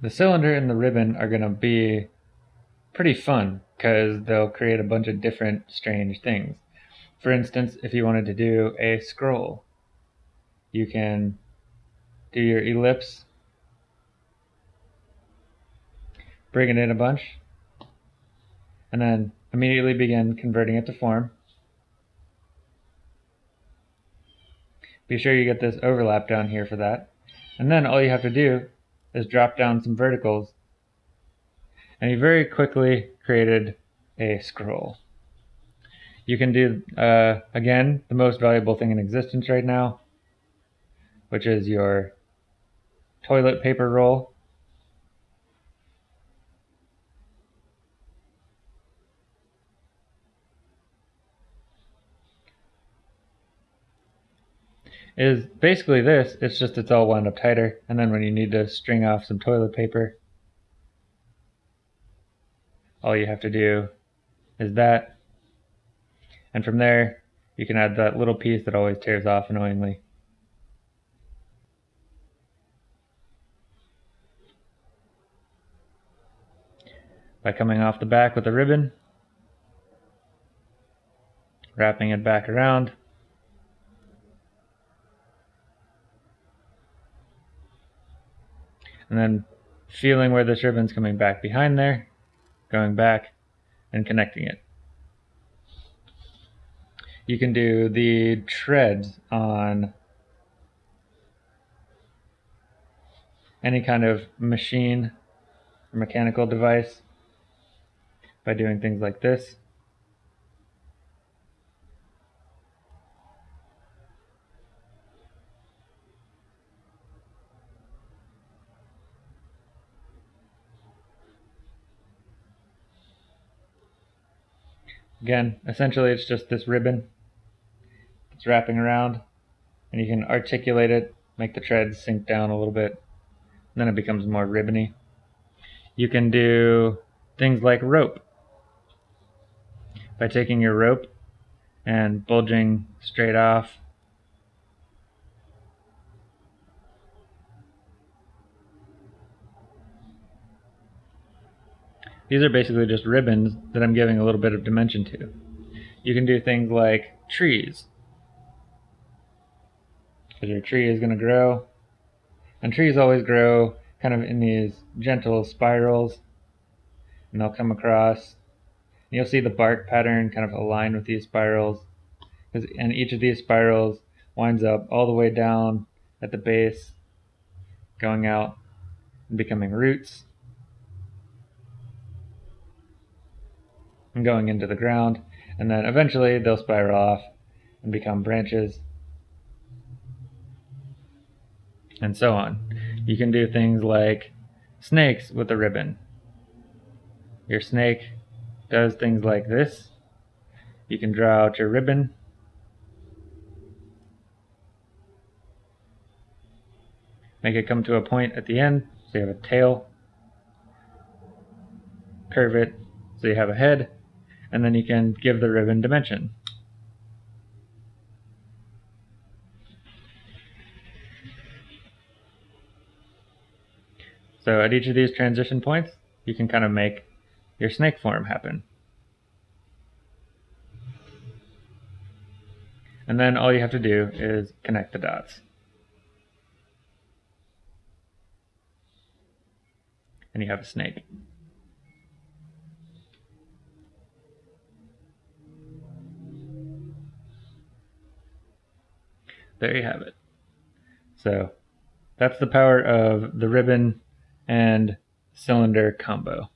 The cylinder and the ribbon are going to be pretty fun because they'll create a bunch of different strange things. For instance, if you wanted to do a scroll, you can do your ellipse, bring it in a bunch, and then immediately begin converting it to form. Be sure you get this overlap down here for that. And then all you have to do is drop down some verticals. And you very quickly created a scroll. You can do, uh, again, the most valuable thing in existence right now, which is your toilet paper roll. Is basically this. It's just it's all wound up tighter. And then when you need to string off some toilet paper, all you have to do is that. And from there, you can add that little piece that always tears off annoyingly. By coming off the back with a ribbon, wrapping it back around, and then feeling where this ribbon's coming back behind there, going back and connecting it. You can do the treads on any kind of machine or mechanical device by doing things like this. Again, essentially it's just this ribbon. It's wrapping around and you can articulate it, make the treads sink down a little bit. then it becomes more ribbony. You can do things like rope. By taking your rope and bulging straight off These are basically just ribbons that I'm giving a little bit of dimension to. You can do things like trees. Because your tree is going to grow. And trees always grow kind of in these gentle spirals. And they'll come across. And you'll see the bark pattern kind of align with these spirals. And each of these spirals winds up all the way down at the base, going out and becoming roots. And going into the ground, and then eventually they'll spiral off and become branches, and so on. You can do things like snakes with a ribbon. Your snake does things like this. You can draw out your ribbon. Make it come to a point at the end, so you have a tail. Curve it, so you have a head and then you can give the ribbon dimension. So at each of these transition points, you can kind of make your snake form happen. And then all you have to do is connect the dots. And you have a snake. There you have it. So that's the power of the ribbon and cylinder combo.